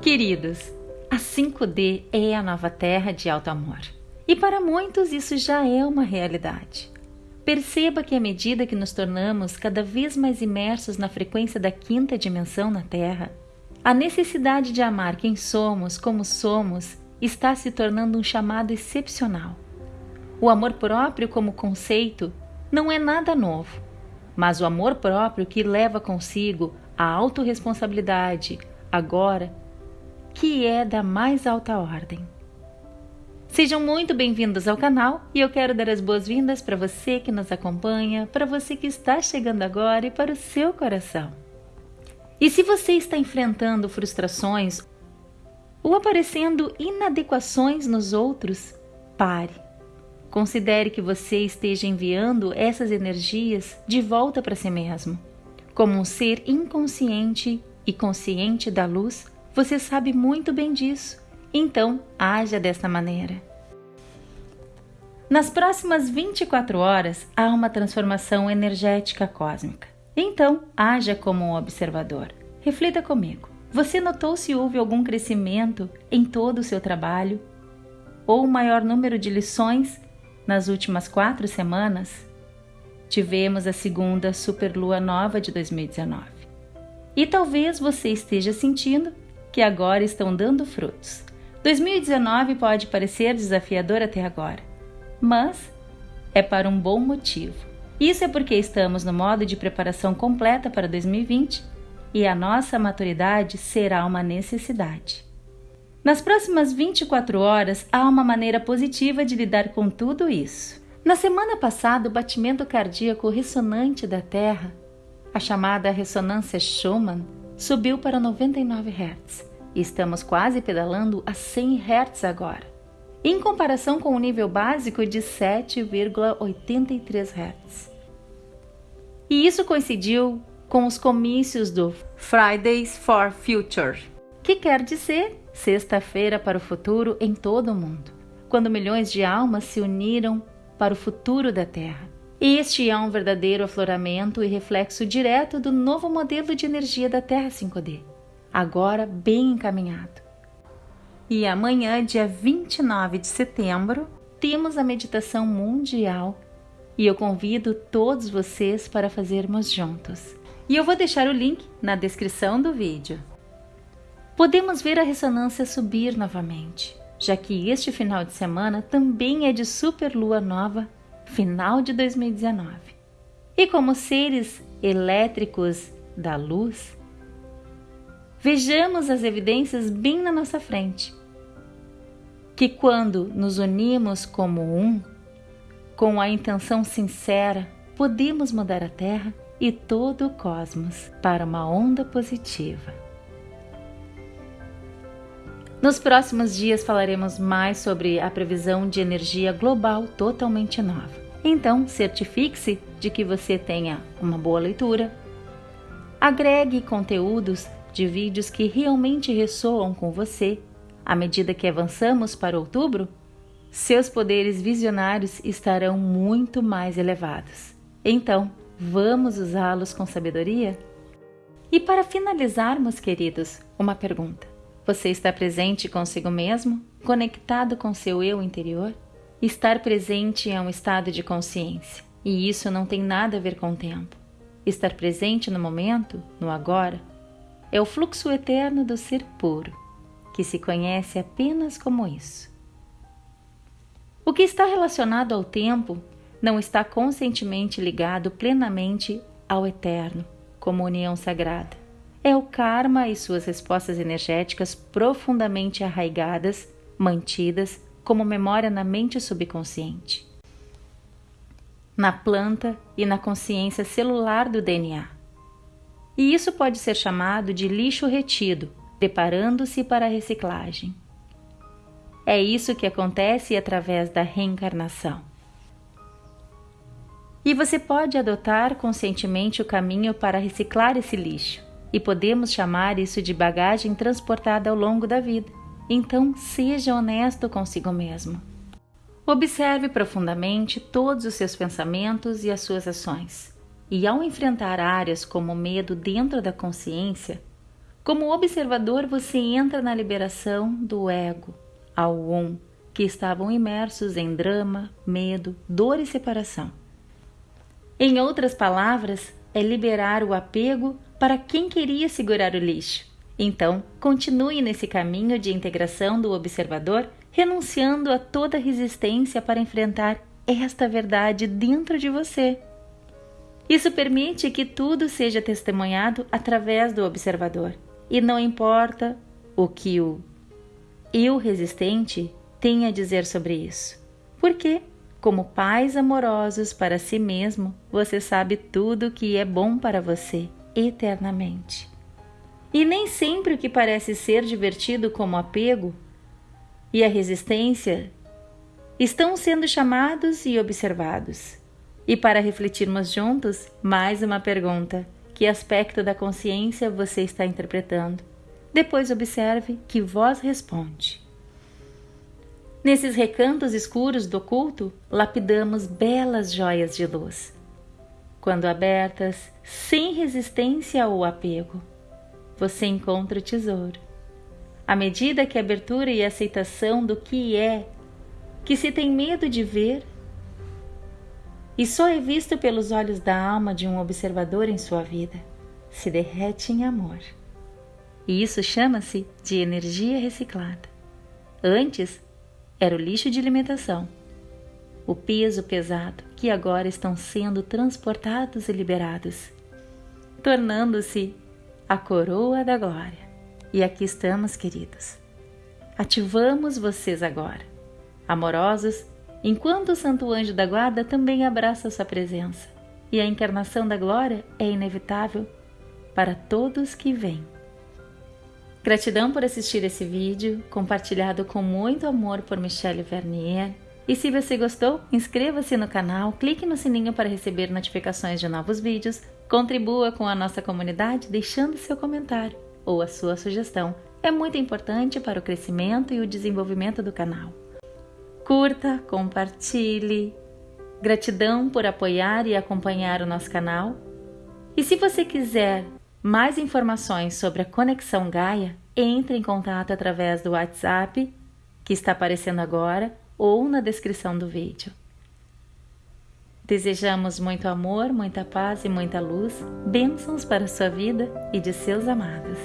Queridos, a 5D é a nova terra de alto amor. E para muitos isso já é uma realidade. Perceba que à medida que nos tornamos cada vez mais imersos na frequência da quinta dimensão na Terra, a necessidade de amar quem somos, como somos, está se tornando um chamado excepcional. O amor próprio, como conceito, não é nada novo, mas o amor próprio que leva consigo a autorresponsabilidade, agora que é da mais alta ordem. Sejam muito bem-vindos ao canal e eu quero dar as boas-vindas para você que nos acompanha, para você que está chegando agora e para o seu coração. E se você está enfrentando frustrações ou aparecendo inadequações nos outros, pare. Considere que você esteja enviando essas energias de volta para si mesmo. Como um ser inconsciente e consciente da luz, você sabe muito bem disso, então haja dessa maneira. Nas próximas 24 horas há uma transformação energética cósmica. Então, haja como um observador. Reflita comigo. Você notou se houve algum crescimento em todo o seu trabalho? Ou um maior número de lições nas últimas quatro semanas? Tivemos a segunda superlua nova de 2019. E talvez você esteja sentindo que agora estão dando frutos. 2019 pode parecer desafiador até agora, mas é para um bom motivo. Isso é porque estamos no modo de preparação completa para 2020 e a nossa maturidade será uma necessidade. Nas próximas 24 horas, há uma maneira positiva de lidar com tudo isso. Na semana passada, o batimento cardíaco ressonante da Terra, a chamada ressonância Schumann, subiu para 99 Hz. Estamos quase pedalando a 100 Hz agora, em comparação com o nível básico de 7,83 Hz. E isso coincidiu com os comícios do Fridays for Future, que quer dizer Sexta-feira para o Futuro em todo o mundo, quando milhões de almas se uniram para o futuro da Terra. Este é um verdadeiro afloramento e reflexo direto do novo modelo de energia da Terra 5D, agora bem encaminhado. E amanhã, dia 29 de setembro, temos a meditação mundial e eu convido todos vocês para fazermos juntos. E eu vou deixar o link na descrição do vídeo. Podemos ver a ressonância subir novamente, já que este final de semana também é de superlua nova final de 2019. E como seres elétricos da luz, vejamos as evidências bem na nossa frente. Que quando nos unimos como um, com a intenção sincera, podemos mudar a Terra e todo o cosmos para uma onda positiva. Nos próximos dias falaremos mais sobre a previsão de energia global totalmente nova. Então, certifique-se de que você tenha uma boa leitura. Agregue conteúdos de vídeos que realmente ressoam com você. À medida que avançamos para outubro, seus poderes visionários estarão muito mais elevados. Então, vamos usá-los com sabedoria? E para finalizarmos, queridos, uma pergunta. Você está presente consigo mesmo? Conectado com seu eu interior? Estar presente é um estado de consciência, e isso não tem nada a ver com o tempo. Estar presente no momento, no agora, é o fluxo eterno do ser puro, que se conhece apenas como isso. O que está relacionado ao tempo não está conscientemente ligado plenamente ao eterno, como união sagrada é o karma e suas respostas energéticas profundamente arraigadas, mantidas como memória na mente subconsciente, na planta e na consciência celular do DNA. E isso pode ser chamado de lixo retido, preparando-se para a reciclagem. É isso que acontece através da reencarnação. E você pode adotar conscientemente o caminho para reciclar esse lixo e podemos chamar isso de bagagem transportada ao longo da vida. Então, seja honesto consigo mesmo. Observe profundamente todos os seus pensamentos e as suas ações. E ao enfrentar áreas como o medo dentro da consciência, como observador você entra na liberação do ego, ao um, que estavam imersos em drama, medo, dor e separação. Em outras palavras, é liberar o apego para quem queria segurar o lixo. Então, continue nesse caminho de integração do observador renunciando a toda resistência para enfrentar esta verdade dentro de você. Isso permite que tudo seja testemunhado através do observador, e não importa o que o eu resistente tem a dizer sobre isso. Porque, como pais amorosos para si mesmo, você sabe tudo o que é bom para você eternamente. E nem sempre o que parece ser divertido como apego e a resistência estão sendo chamados e observados. E para refletirmos juntos, mais uma pergunta: que aspecto da consciência você está interpretando? Depois observe que voz responde. Nesses recantos escuros do culto, lapidamos belas joias de luz. Quando abertas, sem resistência ou apego, você encontra o tesouro. À medida que a abertura e aceitação do que é, que se tem medo de ver, e só é visto pelos olhos da alma de um observador em sua vida, se derrete em amor. E isso chama-se de energia reciclada. Antes era o lixo de alimentação, o peso pesado que agora estão sendo transportados e liberados, tornando-se a coroa da glória. E aqui estamos, queridos. Ativamos vocês agora. Amorosos, enquanto o Santo Anjo da Guarda também abraça sua presença. E a encarnação da glória é inevitável para todos que vêm. Gratidão por assistir esse vídeo, compartilhado com muito amor por Michelle Vernier. E se você gostou, inscreva-se no canal, clique no sininho para receber notificações de novos vídeos, contribua com a nossa comunidade deixando seu comentário ou a sua sugestão. É muito importante para o crescimento e o desenvolvimento do canal. Curta, compartilhe. Gratidão por apoiar e acompanhar o nosso canal. E se você quiser mais informações sobre a Conexão Gaia, entre em contato através do WhatsApp que está aparecendo agora ou na descrição do vídeo. Desejamos muito amor, muita paz e muita luz, bênçãos para a sua vida e de seus amados.